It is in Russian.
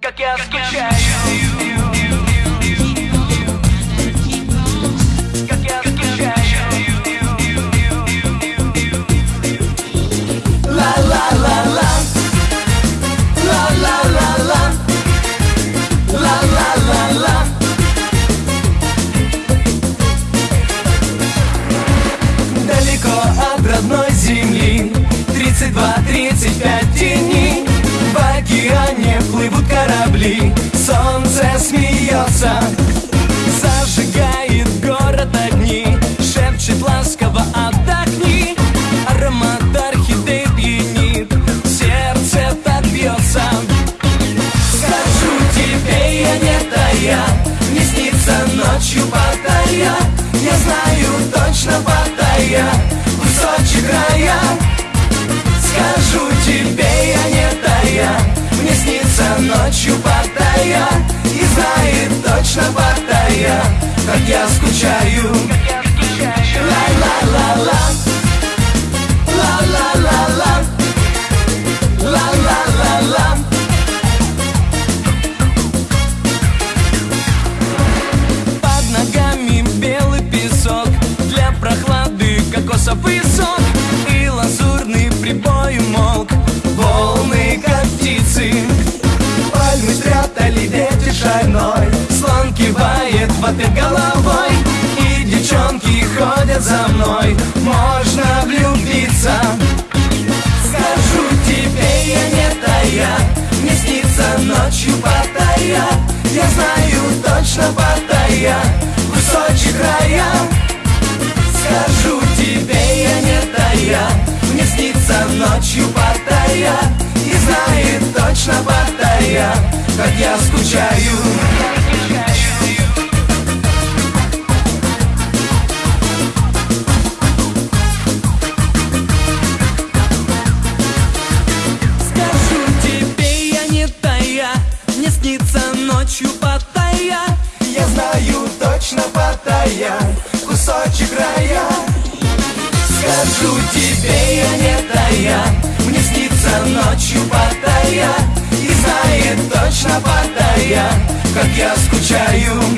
Как я скучаю точно Паттайя Кусочек рая. Скажу тебе, я не тая Мне снится ночью Паттайя И знает точно Паттайя Как я скучаю. Ла-ла-ла-ла кокосовый сок И лазурный прибой умолк Волны, как птицы. Пальмы спрятали ветер шальной. Слон кивает в ответ головой. И девчонки ходят за мной. Можно влюбиться снится ночью Паттайя И знает точно Паттайя Как я скучаю. Скажу тебе, я не тая Мне снится ночью Паттайя Я знаю точно Паттайя Кусочек рая. Скажу тебе, я не тая Мне снится ночью Паттайя И знает точно Паттайя Как я скучаю